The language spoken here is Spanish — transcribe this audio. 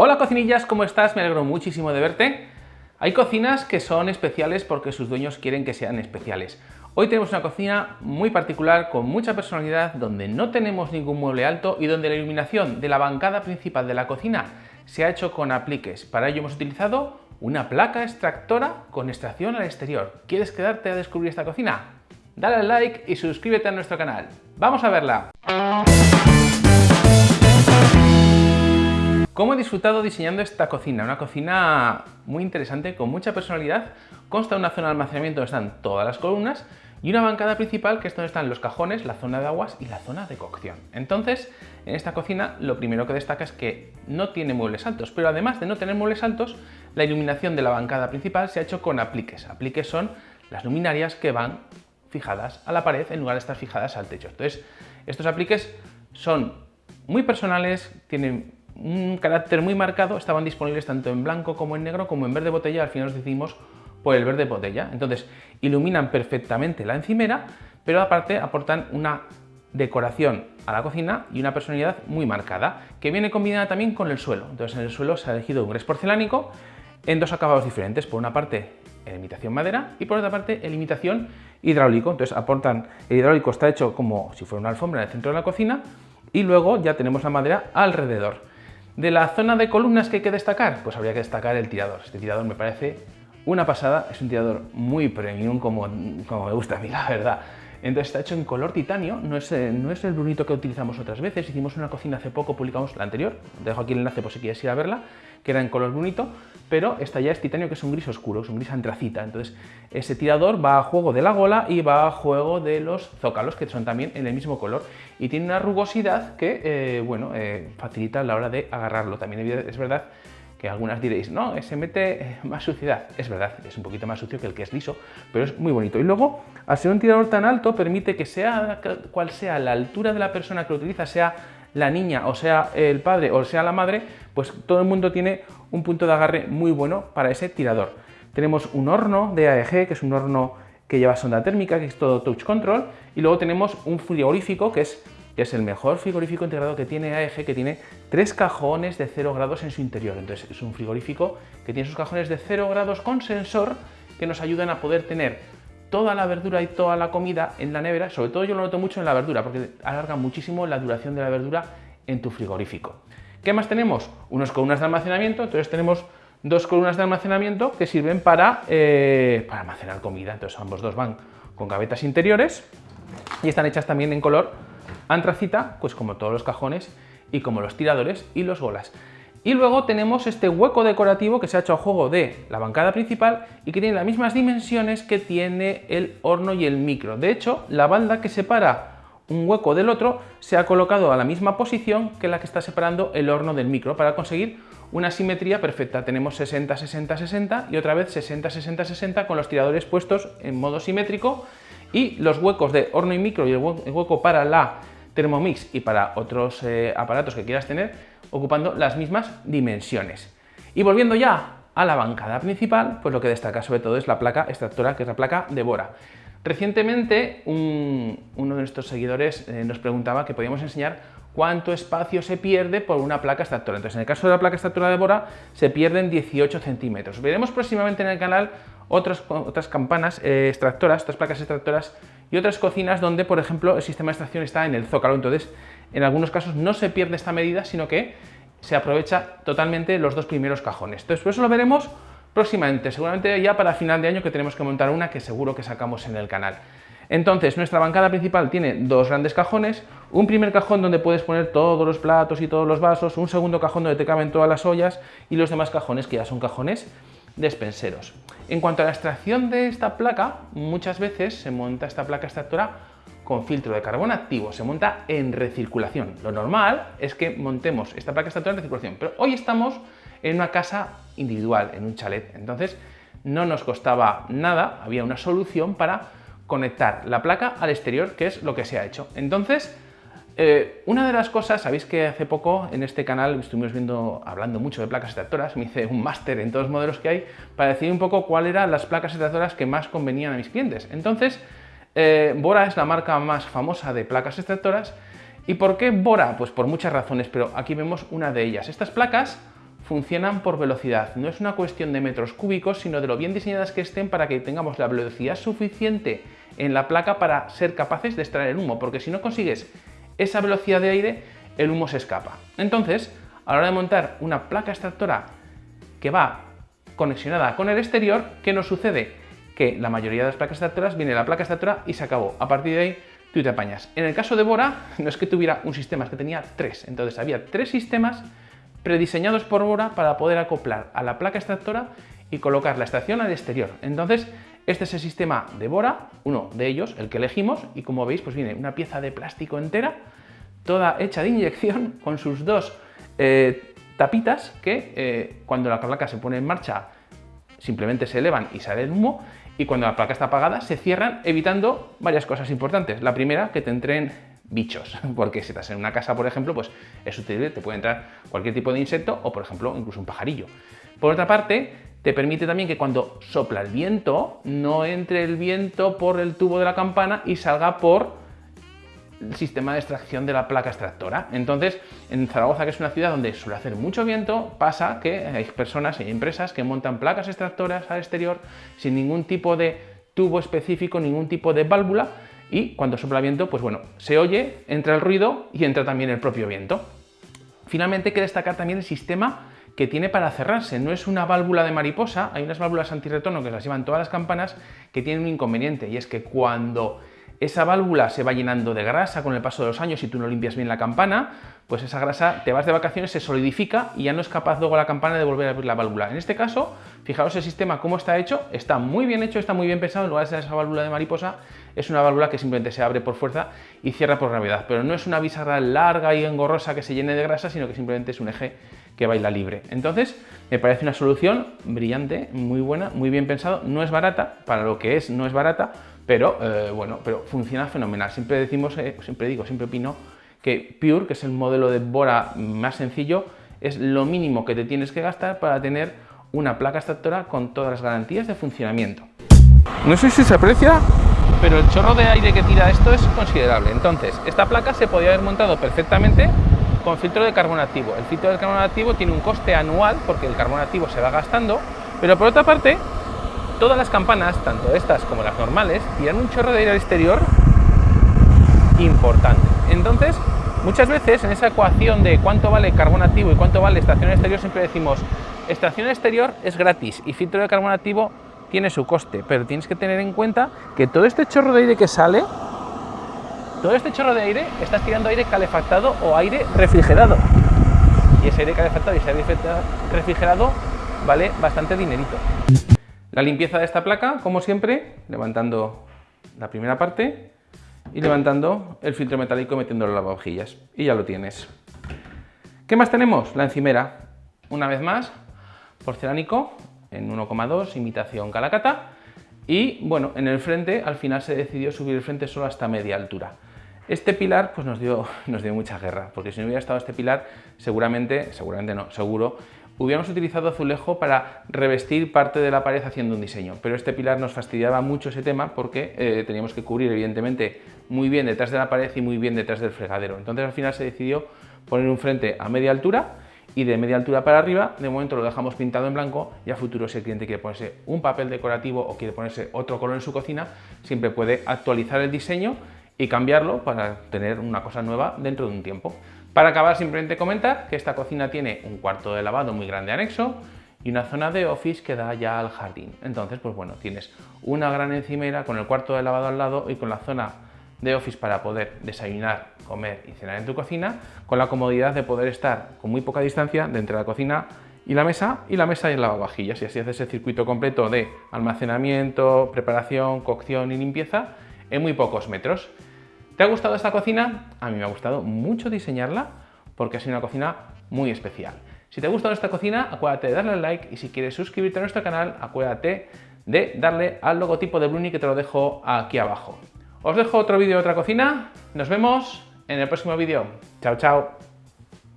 Hola cocinillas, ¿cómo estás? Me alegro muchísimo de verte. Hay cocinas que son especiales porque sus dueños quieren que sean especiales. Hoy tenemos una cocina muy particular, con mucha personalidad, donde no tenemos ningún mueble alto y donde la iluminación de la bancada principal de la cocina se ha hecho con apliques. Para ello hemos utilizado una placa extractora con extracción al exterior. ¿Quieres quedarte a descubrir esta cocina? Dale al like y suscríbete a nuestro canal. ¡Vamos a verla! ¿Cómo he disfrutado diseñando esta cocina? Una cocina muy interesante, con mucha personalidad. Consta de una zona de almacenamiento donde están todas las columnas y una bancada principal que es donde están los cajones, la zona de aguas y la zona de cocción. Entonces, en esta cocina lo primero que destaca es que no tiene muebles altos, pero además de no tener muebles altos, la iluminación de la bancada principal se ha hecho con apliques. Apliques son las luminarias que van fijadas a la pared en lugar de estar fijadas al techo. Entonces, estos apliques son muy personales, tienen un carácter muy marcado, estaban disponibles tanto en blanco como en negro como en verde botella, al final nos decidimos por el verde botella. Entonces, iluminan perfectamente la encimera, pero aparte aportan una decoración a la cocina y una personalidad muy marcada, que viene combinada también con el suelo. Entonces, en el suelo se ha elegido un gres porcelánico en dos acabados diferentes. Por una parte, en imitación madera y por otra parte, en imitación hidráulico. Entonces, aportan, el hidráulico está hecho como si fuera una alfombra en el centro de la cocina y luego ya tenemos la madera alrededor. De la zona de columnas que hay que destacar, pues habría que destacar el tirador. Este tirador me parece una pasada, es un tirador muy premium como, como me gusta a mí, la verdad. Entonces está hecho en color titanio, no es, eh, no es el brunito que utilizamos otras veces, hicimos una cocina hace poco, publicamos la anterior, dejo aquí el enlace por si quieres ir a verla, que era en color brunito, pero esta ya es titanio que es un gris oscuro, es un gris antracita, entonces ese tirador va a juego de la gola y va a juego de los zócalos, que son también en el mismo color, y tiene una rugosidad que, eh, bueno, eh, facilita la hora de agarrarlo, también es verdad que algunas diréis, no, se mete más suciedad. Es verdad, es un poquito más sucio que el que es liso, pero es muy bonito. Y luego, al ser un tirador tan alto, permite que sea cual sea la altura de la persona que lo utiliza, sea la niña, o sea el padre, o sea la madre, pues todo el mundo tiene un punto de agarre muy bueno para ese tirador. Tenemos un horno de AEG, que es un horno que lleva sonda térmica, que es todo touch control, y luego tenemos un frigorífico, que es que es el mejor frigorífico integrado que tiene AEG, que tiene tres cajones de 0 grados en su interior. Entonces es un frigorífico que tiene sus cajones de 0 grados con sensor que nos ayudan a poder tener toda la verdura y toda la comida en la nevera. Sobre todo yo lo noto mucho en la verdura, porque alarga muchísimo la duración de la verdura en tu frigorífico. ¿Qué más tenemos? Unas columnas de almacenamiento, entonces tenemos dos columnas de almacenamiento que sirven para, eh, para almacenar comida. Entonces ambos dos van con gavetas interiores y están hechas también en color antracita, pues como todos los cajones y como los tiradores y los golas. Y luego tenemos este hueco decorativo que se ha hecho a juego de la bancada principal y que tiene las mismas dimensiones que tiene el horno y el micro. De hecho, la balda que separa un hueco del otro se ha colocado a la misma posición que la que está separando el horno del micro para conseguir una simetría perfecta. Tenemos 60, 60, 60 y otra vez 60, 60, 60 con los tiradores puestos en modo simétrico y los huecos de horno y micro y el hueco para la Thermomix y para otros eh, aparatos que quieras tener, ocupando las mismas dimensiones. Y volviendo ya a la bancada principal, pues lo que destaca sobre todo es la placa extractora, que es la placa de Bora. Recientemente uno de nuestros seguidores eh, nos preguntaba que podíamos enseñar cuánto espacio se pierde por una placa extractora. Entonces, en el caso de la placa extractora de Bora, se pierden 18 centímetros. Veremos próximamente en el canal otras, otras campanas eh, extractoras, otras placas extractoras y otras cocinas donde, por ejemplo, el sistema de extracción está en el zócalo. Entonces, en algunos casos no se pierde esta medida, sino que se aprovecha totalmente los dos primeros cajones. Entonces, eso lo veremos próximamente, seguramente ya para final de año que tenemos que montar una que seguro que sacamos en el canal. Entonces, nuestra bancada principal tiene dos grandes cajones, un primer cajón donde puedes poner todos los platos y todos los vasos, un segundo cajón donde te caben todas las ollas y los demás cajones que ya son cajones despenseros. En cuanto a la extracción de esta placa, muchas veces se monta esta placa extractora con filtro de carbón activo, se monta en recirculación. Lo normal es que montemos esta placa extractora en recirculación, pero hoy estamos en una casa individual, en un chalet, entonces no nos costaba nada, había una solución para conectar la placa al exterior, que es lo que se ha hecho. Entonces, eh, una de las cosas, sabéis que hace poco en este canal estuvimos viendo, hablando mucho de placas extractoras, me hice un máster en todos los modelos que hay para decir un poco cuáles eran las placas extractoras que más convenían a mis clientes. Entonces, eh, Bora es la marca más famosa de placas extractoras. ¿Y por qué Bora? Pues por muchas razones, pero aquí vemos una de ellas. Estas placas funcionan por velocidad. No es una cuestión de metros cúbicos, sino de lo bien diseñadas que estén para que tengamos la velocidad suficiente en la placa para ser capaces de extraer el humo, porque si no consigues esa velocidad de aire, el humo se escapa. Entonces, a la hora de montar una placa extractora que va conexionada con el exterior, ¿qué nos sucede? Que la mayoría de las placas extractoras viene la placa extractora y se acabó. A partir de ahí tú te apañas. En el caso de Bora, no es que tuviera un sistema, es que tenía tres. Entonces había tres sistemas prediseñados por Bora para poder acoplar a la placa extractora y colocar la estación al exterior. Entonces, este es el sistema de Bora, uno de ellos, el que elegimos, y como veis, pues viene una pieza de plástico entera, toda hecha de inyección, con sus dos eh, tapitas que eh, cuando la placa se pone en marcha simplemente se elevan y sale el humo, y cuando la placa está apagada se cierran evitando varias cosas importantes. La primera, que te entren bichos, porque si estás en una casa, por ejemplo, pues es útil, te puede entrar cualquier tipo de insecto o, por ejemplo, incluso un pajarillo. Por otra parte, te permite también que cuando sopla el viento, no entre el viento por el tubo de la campana y salga por el sistema de extracción de la placa extractora. Entonces, en Zaragoza, que es una ciudad donde suele hacer mucho viento, pasa que hay personas y empresas que montan placas extractoras al exterior sin ningún tipo de tubo específico, ningún tipo de válvula, y cuando sopla viento, pues bueno, se oye, entra el ruido y entra también el propio viento. Finalmente hay que destacar también el sistema que tiene para cerrarse. No es una válvula de mariposa, hay unas válvulas antirretorno que las llevan todas las campanas que tienen un inconveniente y es que cuando esa válvula se va llenando de grasa con el paso de los años y tú no limpias bien la campana, pues esa grasa te vas de vacaciones, se solidifica y ya no es capaz luego la campana de volver a abrir la válvula. En este caso, fijaos el sistema cómo está hecho, está muy bien hecho, está muy bien pensado, en lugar de esa válvula de mariposa, es una válvula que simplemente se abre por fuerza y cierra por gravedad, pero no es una bisagra larga y engorrosa que se llene de grasa, sino que simplemente es un eje que baila libre. Entonces, me parece una solución brillante, muy buena, muy bien pensado, no es barata, para lo que es no es barata, pero eh, bueno, pero funciona fenomenal. Siempre decimos, eh, siempre digo, siempre opino que Pure, que es el modelo de Bora más sencillo, es lo mínimo que te tienes que gastar para tener una placa extractora con todas las garantías de funcionamiento. No sé si se aprecia, pero el chorro de aire que tira esto es considerable. Entonces, esta placa se podría haber montado perfectamente con filtro de carbono activo. El filtro de carbono activo tiene un coste anual porque el carbono activo se va gastando, pero por otra parte todas las campanas, tanto estas como las normales, tiran un chorro de aire al exterior importante. Entonces, muchas veces en esa ecuación de cuánto vale carbono activo y cuánto vale estación exterior, siempre decimos, estación exterior es gratis y filtro de carbono activo tiene su coste, pero tienes que tener en cuenta que todo este chorro de aire que sale, todo este chorro de aire, estás tirando aire calefactado o aire refrigerado. Y ese aire calefactado y ese aire refrigerado vale bastante dinerito. La limpieza de esta placa, como siempre, levantando la primera parte y levantando el filtro metálico metiéndolo en las lavavajillas. Y ya lo tienes. ¿Qué más tenemos? La encimera. Una vez más, porcelánico en 1,2, imitación calacata. Y bueno, en el frente al final se decidió subir el frente solo hasta media altura. Este pilar pues nos dio, nos dio mucha guerra, porque si no hubiera estado este pilar, seguramente, seguramente no, seguro, hubiéramos utilizado azulejo para revestir parte de la pared haciendo un diseño, pero este pilar nos fastidiaba mucho ese tema porque eh, teníamos que cubrir evidentemente muy bien detrás de la pared y muy bien detrás del fregadero. Entonces al final se decidió poner un frente a media altura y de media altura para arriba, de momento lo dejamos pintado en blanco y a futuro si el cliente quiere ponerse un papel decorativo o quiere ponerse otro color en su cocina, siempre puede actualizar el diseño y cambiarlo para tener una cosa nueva dentro de un tiempo. Para acabar, simplemente comentar que esta cocina tiene un cuarto de lavado muy grande anexo y una zona de office que da ya al jardín. Entonces, pues bueno, tienes una gran encimera con el cuarto de lavado al lado y con la zona de office para poder desayunar, comer y cenar en tu cocina, con la comodidad de poder estar con muy poca distancia de entre la cocina y la mesa y la mesa y el lavavajillas y así haces el circuito completo de almacenamiento, preparación, cocción y limpieza en muy pocos metros. ¿Te ha gustado esta cocina? A mí me ha gustado mucho diseñarla porque ha sido una cocina muy especial. Si te ha gustado esta cocina, acuérdate de darle al like y si quieres suscribirte a nuestro canal, acuérdate de darle al logotipo de Bruni que te lo dejo aquí abajo. Os dejo otro vídeo de otra cocina, nos vemos en el próximo vídeo. Chao, chao.